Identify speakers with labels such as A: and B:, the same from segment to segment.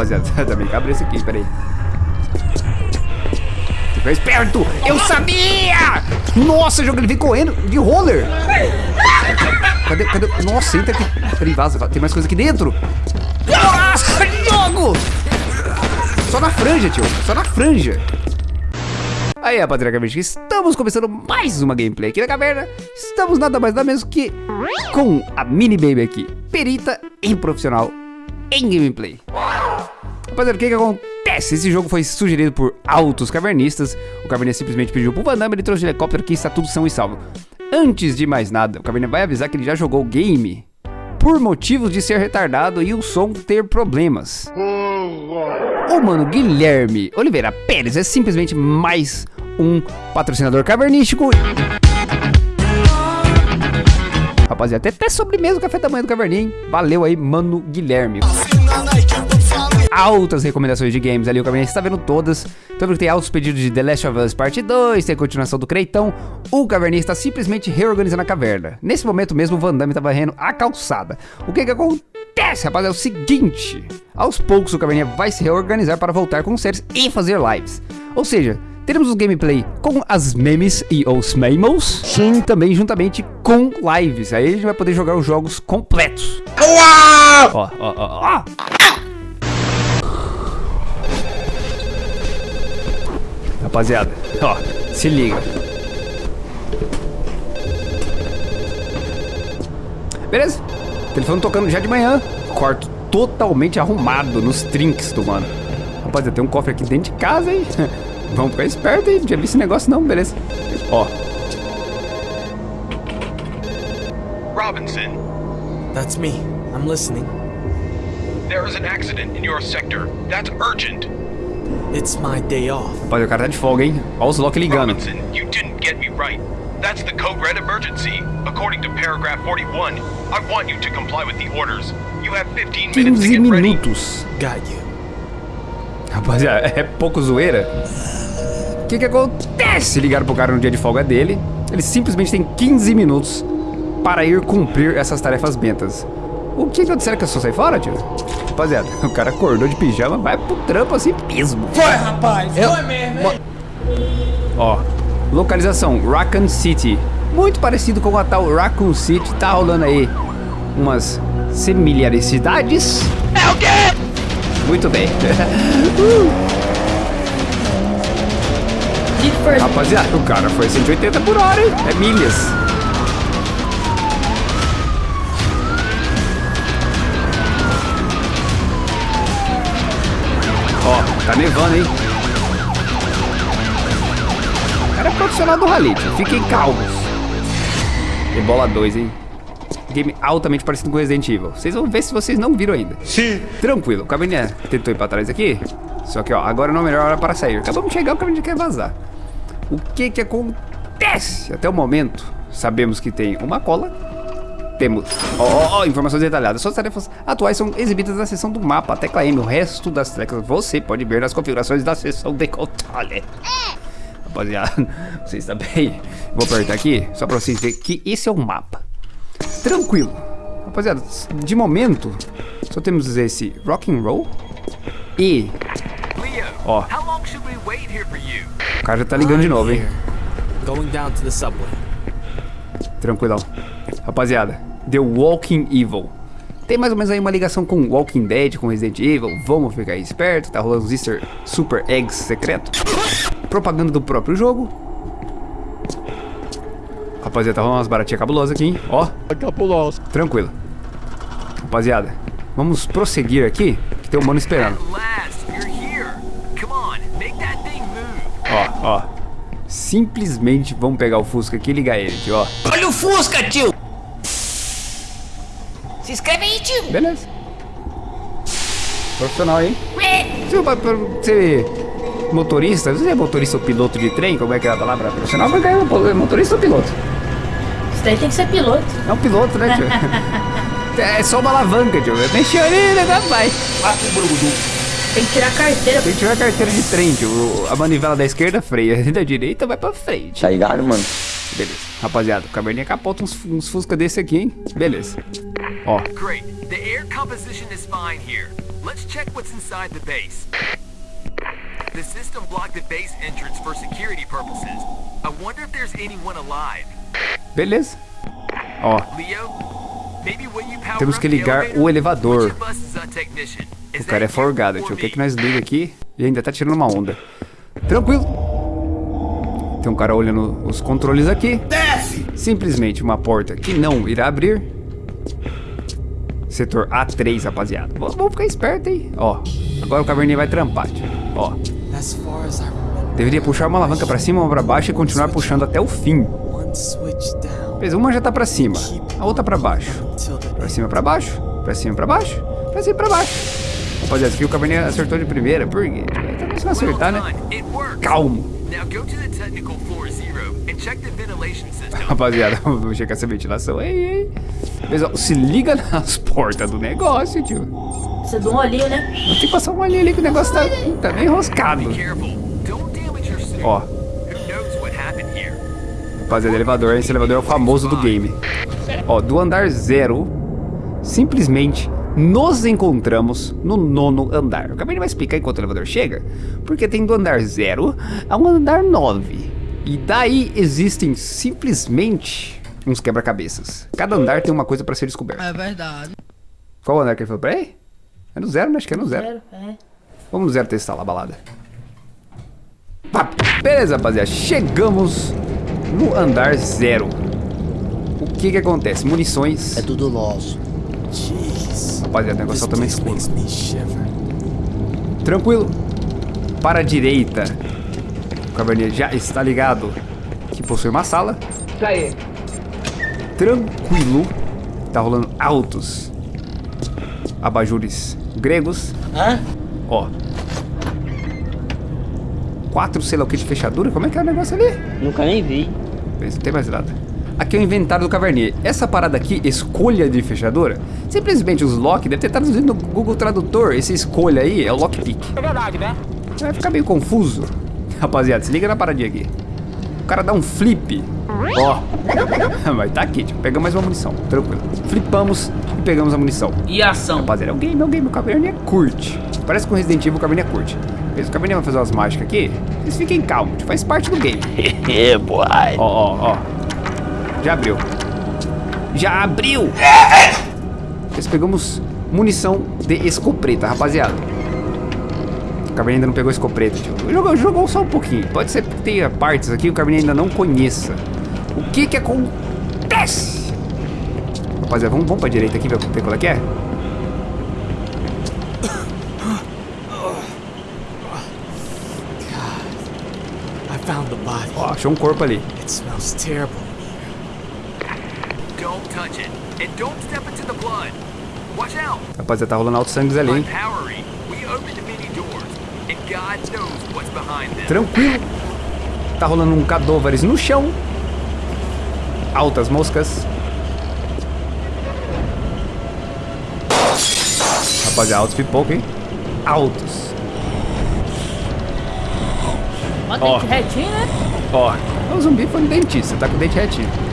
A: rapaziada. Também cabe esse aqui, peraí. Fica esperto! Eu sabia! Nossa, jogo, ele vem correndo de roller! Cadê, cadê? Nossa, entra aqui. Peraí, vaza, tem mais coisa aqui dentro. Nossa, jogo! Só na franja, tio. Só na franja. Aí, rapaziada, estamos começando mais uma gameplay aqui na caverna. Estamos nada mais nada menos que com a Mini Baby aqui, perita em profissional em gameplay. Rapaziada, o que que acontece? Esse jogo foi sugerido por altos cavernistas. O cavernista simplesmente pediu pro Van Damme, ele trouxe o helicóptero aqui, está tudo são e salvo. Antes de mais nada, o caverninha vai avisar que ele já jogou o game por motivos de ser retardado e o som ter problemas. O mano Guilherme Oliveira Pérez é simplesmente mais um patrocinador cavernístico. Rapaziada, até, até sobremesa o café da manhã do Caverninha, hein? Valeu aí, mano Guilherme. Altas recomendações de games ali, o Caverninha está vendo todas. Tô vendo que tem altos pedidos de The Last of Us Parte 2, tem a continuação do Creitão. O Caverninha está simplesmente reorganizando a caverna. Nesse momento mesmo, o Van Damme está varrendo a calçada. O que que acontece, rapaz? É o seguinte, aos poucos o Caverninha vai se reorganizar para voltar com séries e fazer lives. Ou seja, teremos o gameplay com as memes e os memos, sim, também juntamente com lives. Aí a gente vai poder jogar os jogos completos. Ó, ó, ó, ó. Rapaziada, ó, se liga. Beleza? Telefone tocando já de manhã. Quarto totalmente arrumado nos trinks do mano. Rapaziada, tem um cofre aqui dentro de casa, hein? Vamos ficar esperto, hein? Não tinha visto esse negócio não, beleza. Ó.
B: Robinson,
C: That's me. I'm listening.
B: there is an accident in your sector. That's urgent.
C: It's my day off.
A: Rapaziada, o cara tá de folga, hein? Ó os Loki ligando.
B: Robinson, you didn't get me right. That's the code red emergency. According to paragraph 41, I want you to comply with the orders. You have 15 minutes to
A: 15
B: get ready.
A: minutos.
C: Got you.
A: Rapaziada, é pouco zoeira. O que que acontece? Ligaram pro cara no dia de folga dele. Ele simplesmente tem 15 minutos para ir cumprir essas tarefas bentas. O que que disseram que eu só sair fora, tio? Rapaziada, o cara acordou de pijama, vai pro trampo assim mesmo.
D: Foi, rapaz, foi mesmo, hein?
A: Ó, localização, Raccoon City. Muito parecido com a tal Raccoon City, tá rolando aí umas similaridades. É o quê? Muito bem.
D: First.
A: Rapaziada, o cara foi 180 por hora, hein? É milhas. Nevando, hein? O cara é profissional do rally, tio. Fiquem calmos. Ebola 2, hein? Game altamente parecido com Resident Evil. Vocês vão ver se vocês não viram ainda. Sim. Tranquilo. O Cabernet tentou ir pra trás aqui. Só que, ó, agora não é a melhor hora para sair. Acabamos de chegar, o Cabernet quer vazar. O que que acontece? Até o momento, sabemos que tem uma cola. Temos, ó, ó, informações detalhadas. Suas tarefas atuais são exibidas na seção do mapa, a tecla M. O resto das teclas você pode ver nas configurações da seção de controle. Rapaziada, vocês também. Vou apertar aqui, só pra vocês verem que esse é o mapa. Tranquilo. Rapaziada, de momento, só temos esse rock and roll e...
B: Leo,
A: Ó.
B: how long should we wait here for you?
A: O cara já tá ligando de novo, hein?
C: Going down to the subway.
A: Tranquilão. Rapaziada, The Walking Evil. Tem mais ou menos aí uma ligação com Walking Dead, com Resident Evil. Vamos ficar aí esperto. Tá rolando os Easter Super Eggs secreto. Propaganda do próprio jogo. Rapaziada, tá rolando umas baratinhas cabulosas aqui, hein? Ó.
E: Capuloso.
A: Tranquilo. Rapaziada, vamos prosseguir aqui, que tem um mano esperando. Ó, ó. Simplesmente vamos pegar o Fusca aqui e ligar ele, tio, ó.
D: Olha o Fusca, tio! Se inscreve aí, tio!
A: Beleza. Profissional, hein? Você vai pra ser motorista, você é motorista ou piloto de trem? Como é que é a palavra profissional? Mas é motorista ou piloto?
D: Isso daí tem que ser piloto.
A: É um piloto, né, tio? é só uma alavanca, tio. Mexeu ali, né, vai.
D: Tem que tirar a carteira.
A: Tem que tirar a carteira de trem, tio. A manivela da esquerda freia, da direita vai pra frente.
F: Tá ligado, mano?
A: Beleza. Rapaziada, o caverninha capota uns, uns fusca desse aqui, hein? Beleza. Ó,
E: Great. The air composition is fine here. Let's check what's inside the base. The system blocked the base entrance for security purposes. I wonder if there's anyone alive.
A: beleza. Ó,
E: Leo, maybe when you power
A: Temos que ligar
E: elevator,
A: o elevador. o cara é forgado,
E: or
A: tio. O que
E: me?
A: que nós liga aqui? E ainda tá tirando uma onda. Tranquilo. Tem um cara olhando os controles aqui.
F: Desce!
A: Simplesmente uma porta que não irá abrir. Setor A3, rapaziada. Vamos, vamos ficar esperto, hein? Ó, agora o caverninha vai trampar, tio. Ó, deveria puxar uma alavanca pra cima, uma pra baixo e continuar puxando até o fim. Beleza, uma já tá pra cima, a outra pra baixo. Pra cima, pra baixo, pra cima, pra baixo, pra cima, pra baixo. Rapaziada, aqui o caverninha acertou de primeira, por quê? Também se não
E: Well
A: acertar, né? Calmo.
E: Now go to the technical floor zero and check the ventilation system.
A: Rapaziada, vamos checar essa ventilação aí, hein? Pessoal, se liga nas portas do negócio, tio.
D: Você dá um olhinho, né?
A: Tem que passar uma linha ali que o negócio tá, tá meio enroscado. Ó, rapaziada, elevador, esse elevador é o famoso do game. Ó, do andar zero, simplesmente nos encontramos no nono andar. Eu acabei de explicar enquanto o elevador chega, porque tem do andar zero ao andar nove. E daí existem simplesmente uns quebra-cabeças. Cada andar tem uma coisa pra ser descoberta.
F: É verdade.
A: Qual andar que ele falou? Peraí. É no zero, né? Acho que é no zero.
D: Zero, é.
A: Vamos no zero testar lá a balada. Pá. Beleza, rapaziada. Chegamos no andar zero. O que que acontece? Munições.
F: É tudo nosso.
A: Rapaziada, o negócio tá
C: place
A: escuro. Tranquilo. Para a direita. O caverninha já está ligado. Que possui uma sala.
F: Isso aí.
A: Tranquilo. Tá rolando altos abajures gregos.
F: Hã?
A: Ó. Quatro, sei lá o que de fechadura. Como é que é o negócio ali?
F: Nunca nem vi.
A: Não tem mais nada. Aqui é o inventário do Cavernier. Essa parada aqui, escolha de fechadura, simplesmente os lock, deve ter traduzido no Google Tradutor. Esse escolha aí é o lockpick.
F: É verdade, né?
A: Vai ficar meio confuso. Rapaziada, se liga na paradinha aqui. O cara dá um flip. Ó. Mas tá aqui, tipo, pegamos mais uma munição. Tranquilo. Flipamos e pegamos a munição.
F: E a ação?
A: Rapaziada, é um game, é um game. O Cavernier curte. Parece que com Resident Evil o Cavernier curte. Mas o Cavernier vai fazer umas mágicas aqui. Vocês fiquem calmos, faz parte do game.
F: É, boy.
A: Ó, ó, ó. Já abriu. Já abriu! Nós pegamos munição de escopeta, rapaziada. O Caverninha ainda não pegou escopeta, tio. Jogou, jogou só um pouquinho. Pode ser que tenha partes aqui que o Caverninha ainda não conheça. O que que acontece? Rapaziada, vamos, vamos pra direita aqui ver ver qual é que é? Ó, achou um corpo ali.
C: It smells terrible.
A: Rapaziada, tá rolando alto sangues ali, hein?
E: powering, we opened many doors. And God knows what's behind them.
A: Tranquilo. Tá rolando um cadôvares no chão. Altas moscas. Rapaziada, altos pipoca, hein? Altos. Ó.
D: dente retinho, né?
A: Ó, o zumbi foi no dentista, tá com o dente retinho.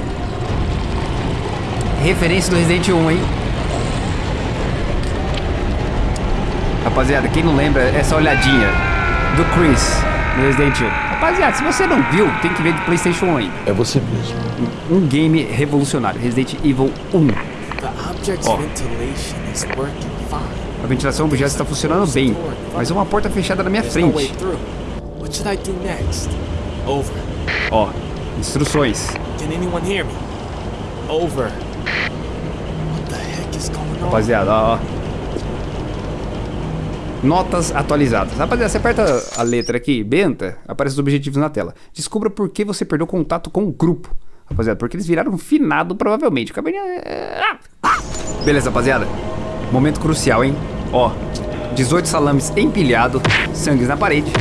A: Referência do Resident 1, hein? Rapaziada, quem não lembra, essa olhadinha do Chris no Resident 1. Rapaziada, se você não viu, tem que ver do Playstation 1 aí.
G: É você mesmo.
A: Um game revolucionário, Resident Evil 1.
C: The object's
A: Oh.
C: ventilation is working fine.
A: A ventilação do objeto está funcionando bem, mas uma porta fechada na minha frente. Ó, instruções.
C: Can anyone hear me? Over.
A: Rapaziada, ó. Notas atualizadas. Rapaziada, você aperta a letra aqui, benta, aparece os objetivos na tela. Descubra por que você perdeu contato com o grupo. Rapaziada, porque eles viraram finado, provavelmente. Cabernet... Beleza, rapaziada. Momento crucial, hein? Ó, 18 salames empilhado, sangues na parede.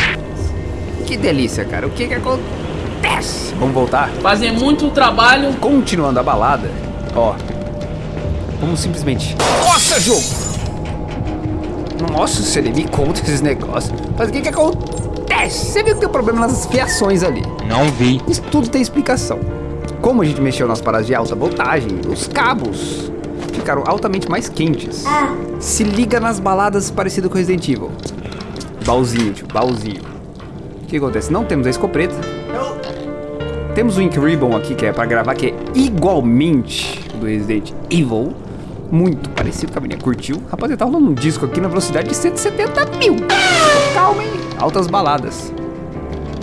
A: Que delícia, cara. O que que acontece? Vamos voltar?
F: Fazem muito trabalho.
A: Continuando a balada, ó. Vamos simplesmente. Nossa, jogo! Nossa, você nem me conta esses negócios. Mas o que que acontece? Você viu que tem um problema nas fiações ali.
G: Não vi.
A: Isso tudo tem explicação. como a gente mexeu nas paradas de alta voltagem, os cabos ficaram altamente mais quentes. Se liga nas baladas parecido com Resident Evil. Baúzinho, tio, baúzinho. O que acontece? Não temos a escopeta. Temos o Ink Ribbon aqui, que é pra gravar, que é igualmente do Resident Evil. Muito parecido com a menina. Curtiu? Rapaziada, tá rolando um disco aqui na velocidade de 170 mil. Calma, hein? Altas baladas.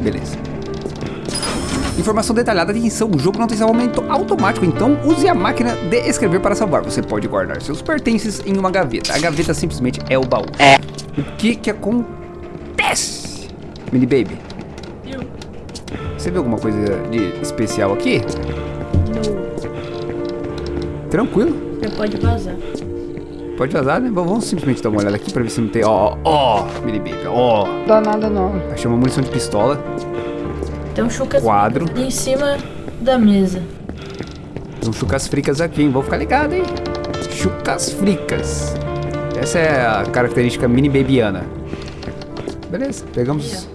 A: Beleza. Informação detalhada, atenção, o jogo não tem salvamento automático, então use a máquina de escrever para salvar. Você pode guardar seus pertences em uma gaveta. A gaveta simplesmente é o baú. É. O que que acontece, mini baby? Você viu alguma coisa de especial aqui? Tranquilo.
D: Você pode vazar.
A: Pode vazar, né? Vamos simplesmente dar uma olhada aqui pra ver se não tem. Ó, ó, ó, mini baby, ó. Dá nada não. Achei uma munição de pistola.
D: Tem um chucas
A: Quadro.
D: em cima da mesa.
A: Tem um chucas fricas aqui, hein? Vou ficar ligado, hein? Chucas fricas. Essa é a característica mini babyana. Beleza, pegamos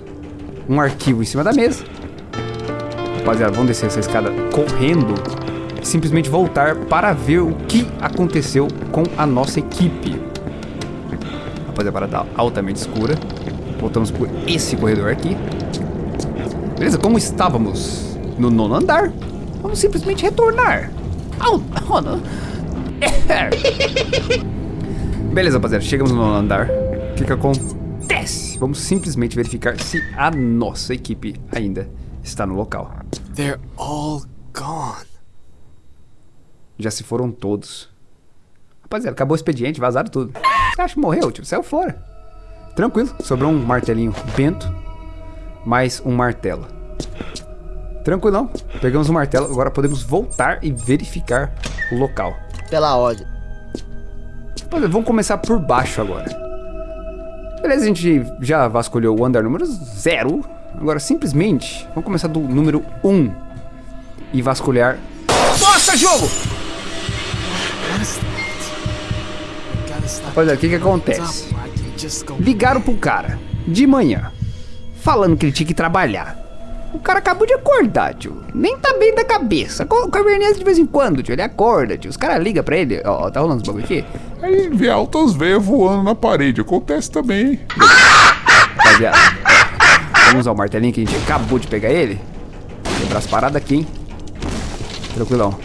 A: um arquivo em cima da mesa. Rapaziada, vamos descer essa escada correndo. Simplesmente voltar para ver o que aconteceu com a nossa equipe. Rapaziada, a parada tá altamente escura. Voltamos por esse corredor aqui. Beleza, como estávamos no nono andar, vamos simplesmente retornar ao nono. Beleza, rapaziada, chegamos no nono andar. O que que acontece? Vamos simplesmente verificar se a nossa equipe ainda está no local.
C: They're all gone.
A: Já se foram todos. Rapaziada, acabou o expediente, vazaram tudo. Você acha que morreu, tio? Saiu fora. Tranquilo, sobrou um martelinho bento, mais um martelo. Tranquilão, pegamos o martelo, agora podemos voltar e verificar o local.
F: Pela ordem.
A: Rapaziada, vamos começar por baixo agora. Beleza, a gente já vasculhou o andar número 0. Agora, simplesmente, vamos começar do número 1 um e vasculhar. Nossa, jogo! Rapaziada, o que que acontece? Ligaram pro cara de manhã, falando que ele tinha que trabalhar. O cara acabou de acordar, tio. Nem tá bem da cabeça. O Cabernet de vez em quando, tio. Ele acorda, tio. Os caras ligam pra ele. Ó, tá rolando os bagulho aqui?
G: Aí vê altas veias voando na parede. Acontece também, hein?
A: Rapaziada. Vamos usar o martelinho que a gente acabou de pegar ele. Quebrar as paradas aqui, hein? Tranquilão.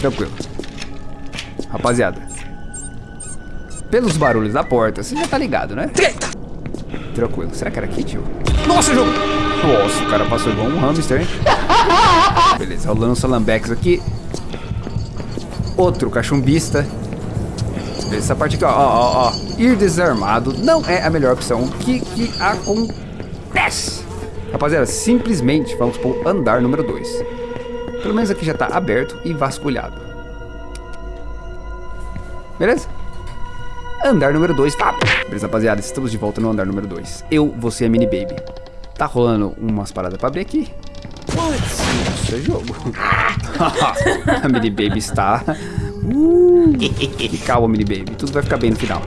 A: Tranquilo. Rapaziada. Pelos barulhos da porta, você já tá ligado, né? Tranquilo. Será que era aqui, tio? Nossa, jogo! Nossa, o cara passou igual um hamster, hein? Beleza, rolando salambex aqui. Outro cachumbista. Essa parte aqui, ó, ó, ó, ó. Ir desarmado não é a melhor opção. O que que acontece? Rapaziada, simplesmente vamos pro andar número 2. Pelo menos aqui já tá aberto e vasculhado. Beleza? Andar número 2. Tá. Beleza, rapaziada, estamos de volta no andar número 2. Eu, você e a Mini Baby. Tá rolando umas paradas pra abrir aqui. Isso é jogo. a Mini Baby está... Uh, e calma, Mini Baby. Tudo vai ficar bem no final.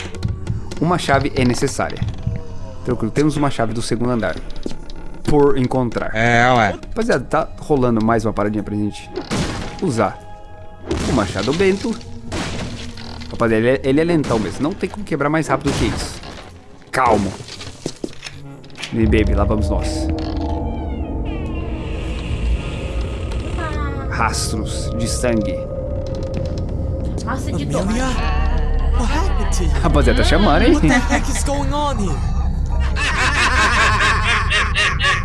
A: Uma chave é necessária. Tranquilo, temos uma chave do segundo andar. Por encontrar.
G: É, ué.
A: Rapaziada, tá rolando mais uma paradinha pra gente usar o Machado Bento. Rapaziada, ele é, ele é lentão mesmo. Não tem como quebrar mais rápido que isso. Calmo. Mini Baby, lá vamos nós. Rastros de sangue.
D: Massa de
C: Amelia?
D: tomate.
C: What happened to you?
A: Rapaziada, tá chamando, hein?
C: What the heck is going on here?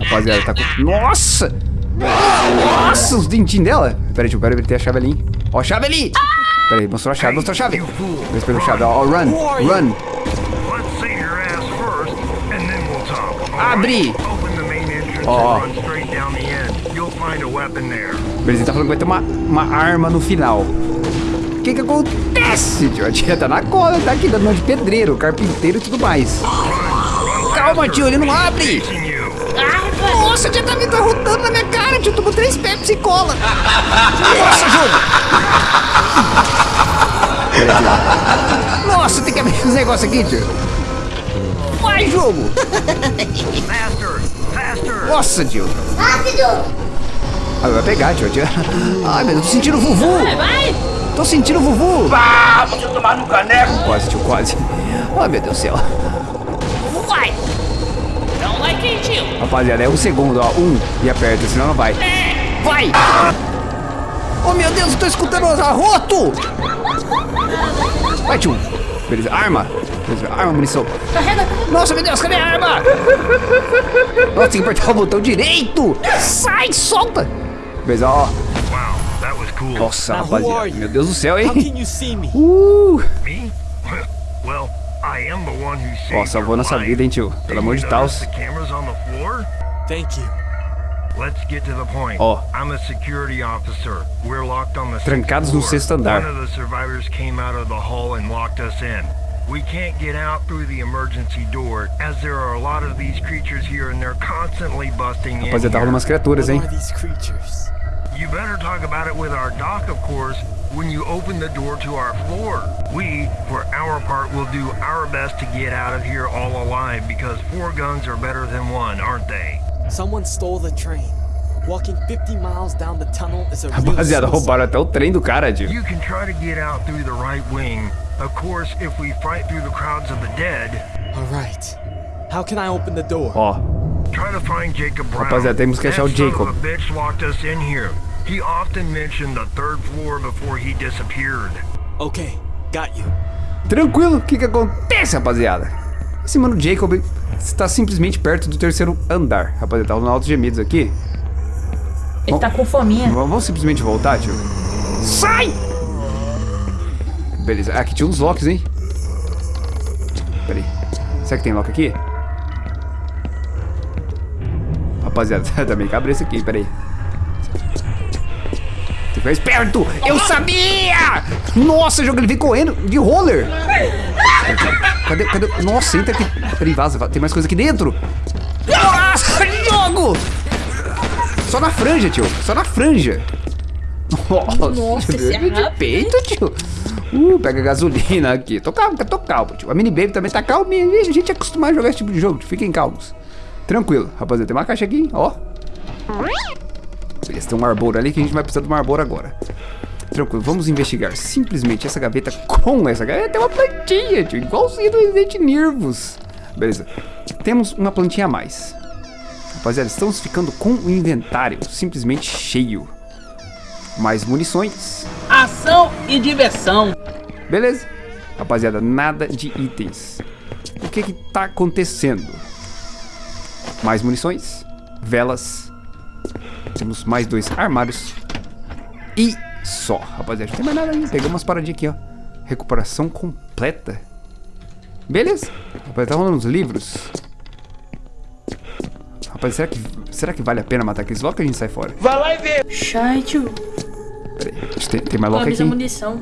A: Rapaziada, tá com... Nossa! Nossa, os dentinhos dela. Pera aí, tio, quero a chave ali, hein? Ó, a chave ali! Pera aí, mostrou a chave, mostrou a chave. Pegou a chave, ó, run, run.
B: Entrance
A: Ó.
B: there.
A: Beleza, ele tá falando que vai ter uma, uma arma no final. O que que acontece, tio? A tia tá na cola, tá aqui dando mão de pedreiro, carpinteiro e tudo mais. Calma, tio, ele não abre. Nossa, a tá, tá rodando na minha cara, tio. Tomou três Pepsi e cola. Nossa, jogo. Nossa, tem que abrir esse negócio aqui, tio. Vai, jogo.
B: Faster!
A: Nossa, tio.
H: Rápido!
A: Ah, vai pegar, tio. tio. Ai, meu Deus, tô sentindo o Vuvu.
D: Vai, vai!
A: Tô sentindo o Vuvu.
F: Ah, tomar no caneco.
A: Quase, tio, quase. Ai, meu Deus do céu.
F: Quentinho.
A: Rapaziada, é um segundo, ó. Um e aperta, senão não vai. Vai! Oh, meu Deus, eu tô escutando os arroto! Vai, tio. Beleza, arma. Beleza, arma, munição.
D: Carrega!
A: Nossa, meu Deus, cadê a arma? Nossa, tem que apertar o botão direito. Sai, solta. Beleza, ó. Nossa, rapaziada.
C: you?
A: Meu Deus do céu, hein? Uh!
B: Me? Well, I am the one who saved
A: Ó, salvou
B: your
A: nossa
B: life.
A: vida, hein, tio? Pelo amor
B: you
A: de Deus.
B: the cameras on the floor?
C: Thank you.
B: Let's get to the point.
A: Ó.
B: I'm a security officer. We're locked on the
A: Trancados
B: sixth
A: no
B: floor.
A: sexto andar.
B: One of the survivors came out of the hall and locked us in. We can't get out through the emergency door as there are a lot of these creatures here and they're constantly busting in.
A: Rapaziada, tá umas criaturas, hein?
C: Are these creatures?
B: You better talk about it with our doc, of course, when you open the door to our floor. We, for our part, will do our best to get out of here all alive because four guns are better than one, aren't they?
C: Someone stole the train. Walking 50 miles down the tunnel is a real
A: Rapaziada, roubaram até o trem do cara, tio.
B: You can try to get out through the right wing. Of course, if we fight through the crowds of the dead,
C: All right. How can I open the door?
A: Ó,
B: try to find Jacob Brown.
A: Rapaziada, temos que achar o Jacob.
B: of a bitch locked us in here. He often mentioned the third floor before he disappeared.
C: Okay, got you.
A: tranquilo. O que que acontece, rapaziada? Esse mano Jacob está simplesmente perto do terceiro andar. Rapaziada, tá rolando altos gemidos aqui.
D: Ele tá com fominha.
A: Vamos vamos simplesmente voltar, tio? Sai! Beleza. Aqui tinha uns locks, hein? Pera aí. Será que tem lock aqui? Rapaziada, tá meio cabeça aqui, pera ficar esperto! Eu sabia! Nossa, jogo, ele vem correndo de roller! Cadê, cadê? Nossa, entra aqui. Peraí, vaza, tem mais coisa aqui dentro! Nossa, jogo! Só na franja, tio. Só na franja. Nossa,
D: Nossa, esse é
A: de peito, tio. Uh, pega gasolina aqui. Tô calmo, tô calmo, tio. A mini baby também tá calminha. A gente é acostumado a jogar esse tipo de jogo, tio. Fiquem calmos. Tranquilo, rapaziada. Tem uma caixa aqui, ó. Beleza, tem um Marlboro ali que a gente vai precisar do Marlboro agora. Tranquilo, vamos investigar simplesmente essa gaveta com essa gaveta. Tem uma plantinha, tio. Igualzinho do Resident Nervos. Beleza. Temos uma plantinha a mais. Rapaziada, estamos ficando com o inventário simplesmente cheio. Mais munições.
F: Ação e diversão.
A: Beleza. Rapaziada, nada de itens. O que que tá acontecendo? Mais munições. Velas. Temos mais dois armários. E só, rapaziada. Não tem mais nada aí. Pegamos umas paradinhas aqui, ó. Recuperação completa. Beleza. Rapaziada, tá rolando uns livros. Rapaz, será que, será que vale a pena matar aqueles logo que a gente sai fora?
D: Shai, tio.
A: Pera aí, acho que tem, tem mais lock
D: Avisa
A: aqui.
D: munição.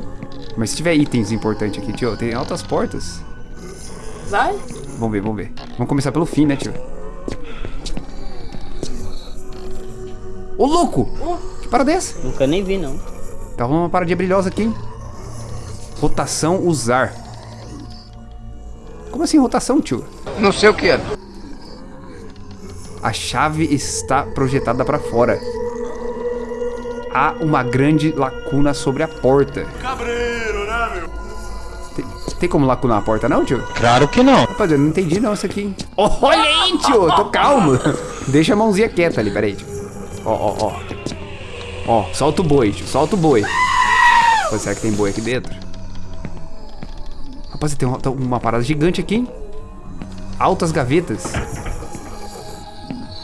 A: Mas se tiver itens importantes aqui, tio, tem altas portas.
D: Vai.
A: Vamos ver, vamos ver. Vamos começar pelo fim, né, tio? Ô, louco! Que parada é essa?
F: Nunca nem vi, não.
A: Tá rolando uma paradinha brilhosa aqui, hein? Rotação usar. Como assim rotação, tio?
I: Não sei o que é.
A: A chave está projetada para fora. Há uma grande lacuna sobre a porta. Cabreiro, né, meu? Tem, tem como lacunar a porta, não, tio?
I: Claro que não.
A: Rapaz, eu não entendi não isso aqui. hein? Olha aí, tio, tô calmo. Deixa a mãozinha quieta ali, peraí, tio. Ó, ó, ó. Ó, solta o boi, tio, solta o boi. Pô, será que tem boi aqui dentro? Rapaz, tem uma, tem uma parada gigante aqui, hein? Altas gavetas.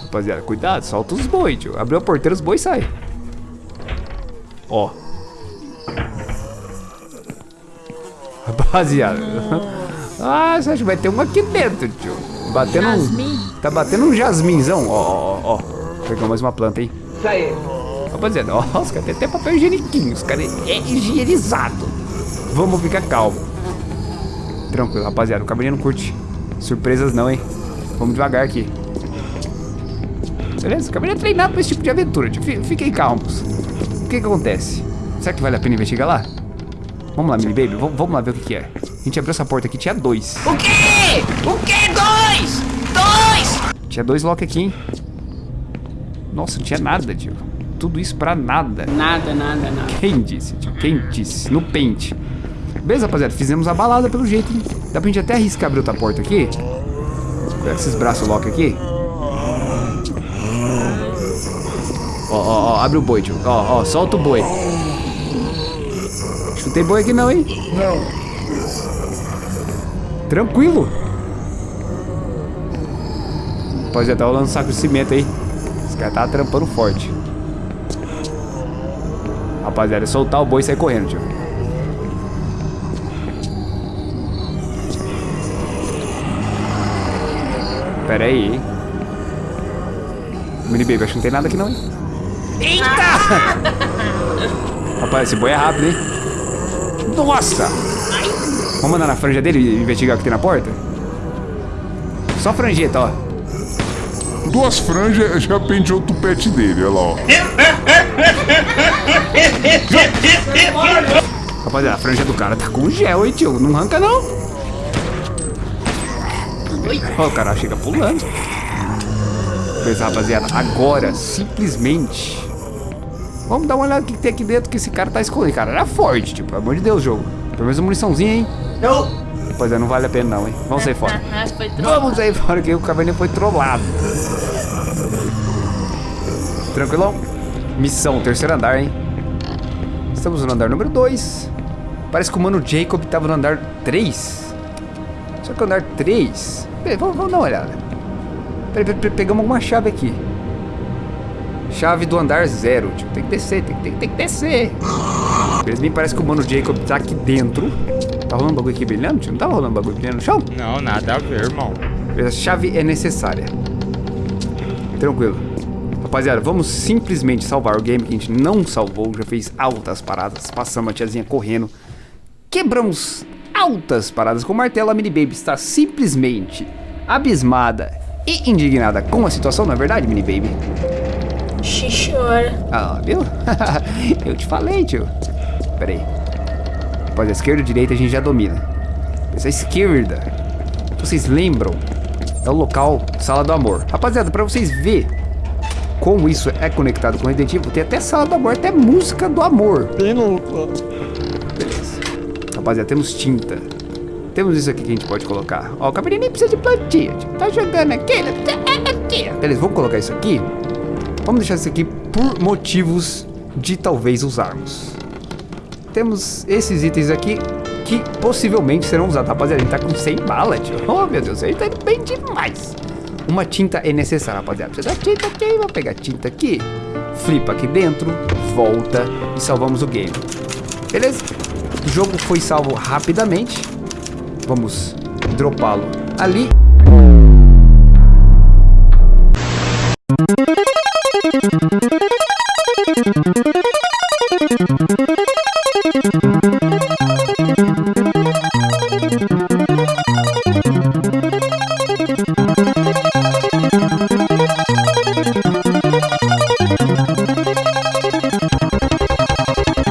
A: Rapaziada, cuidado, solta os boi, tio. Abriu a porteira, os boi saem. Ó. Rapaziada. Ah, você acha que vai ter uma aqui dentro, tio? Batendo um. Tá batendo um jasminzão. Ó, ó, ó. Pegou mais uma planta aí.
F: Isso aí.
A: Rapaziada, caras têm até papel higieniquinho. Os caras é higienizado. Vamos ficar calmo. Tranquilo, rapaziada. O cabelinho não curte surpresas, não, hein? Vamos devagar aqui. Beleza? O cabelinho é treinado pra esse tipo de aventura. Fiquem calmos. O que que acontece? Será que vale a pena investigar lá? Vamos lá, Mini Baby. Vamos, vamos lá ver o que, que é. A gente abriu essa porta aqui, tinha dois.
F: O quê? O quê? Dois! Dois!
A: Tinha dois lock aqui, hein? Nossa, não tinha nada, tio. Tudo isso pra nada.
F: Nada, nada, nada.
A: Quem disse, tio? Quem disse? No pente. Beleza, rapaziada. Fizemos a balada pelo jeito, hein? Dá pra gente até arriscar abrir outra porta aqui? Pega esses braços lock aqui. Ó, ó, ó. Abre o boi, tio. Ó, ó. Solta o boi. Acho que não tem boi aqui não, hein?
G: Não.
A: Tranquilo. Rapaziada, tá rolando um saco de cimento aí. Cara tá trampando forte. Rapaziada, é soltar o boi e sair correndo, tio. Pera aí, hein? Mini Baby, acho que não tem nada aqui não, hein? Eita! Rapaz, esse boi é rápido, hein? Nossa! Vamos andar na franja dele e investigar o que tem na porta? Só franjeta, ó.
G: Duas franjas já penteou o tupete dele, olha lá, ó.
A: Rapaziada, a franja do cara tá com gel, hein, tio? Não arranca, não. Ó, o cara chega pulando. Beleza, rapaziada. Agora, simplesmente... Vamos dar uma olhada no que tem aqui dentro que esse cara tá escondido. Cara, era forte, tipo, pelo amor de Deus, jogo. Pelo menos uma muniçãozinha, hein?
F: Não.
A: Rapaziada, não vale a pena não, hein? Vamos sair fora. Vamos sair fora que o cavalinho foi trollado. Tranquilão? Missão, terceiro andar, hein? Estamos no andar número 2. Parece que o mano Jacob tava no andar 3. Só que o andar 3... Peraí, vamos, vamos dar uma olhada. Peraí, peraí, peraí, pegamos alguma chave aqui. Chave do andar 0. Tipo, tem que descer, tem, tem, tem que descer. Beleza, me parece que o mano Jacob tá aqui dentro. Tá rolando bagulho aqui brilhando? tio? Não tá rolando bagulho brilhando no chão?
C: Não, nada a ver, irmão.
A: A chave é necessária. Tranquilo. Rapaziada, vamos simplesmente salvar o game que a gente não salvou. Já fez altas paradas. Passamos a tiazinha correndo. Quebramos altas paradas com o martelo. A Mini Baby está simplesmente abismada e indignada com a situação, não é verdade, Mini Baby?
D: Xixora.
A: Ah, viu? Eu te falei, tio. Pera aí. Rapaz, a esquerda e a direita a gente já domina. Essa esquerda, vocês lembram? É o local Sala do Amor. Rapaziada, pra vocês verem como isso é conectado com o Resident Evil, tem até Sala do Amor, até música do amor. Beleza. Rapaziada, temos tinta. Temos isso aqui que a gente pode colocar. Ó, o cabelinho nem precisa de plantinha. tio. Tá jogando aqui, né? Aqui. Beleza, vamos colocar isso aqui. Vamos deixar isso aqui por motivos de talvez usarmos. Temos esses itens aqui que possivelmente serão usados. Rapaziada, gente tá com 100 balas, tio. Oh, meu Deus, gente tá indo bem demais. Uma tinta é necessária, rapaziada. Precisa da tinta aqui, vou pegar a tinta aqui. Flipa aqui dentro, volta e salvamos o game. Beleza? O jogo foi salvo rapidamente. Vamos dropá-lo ali.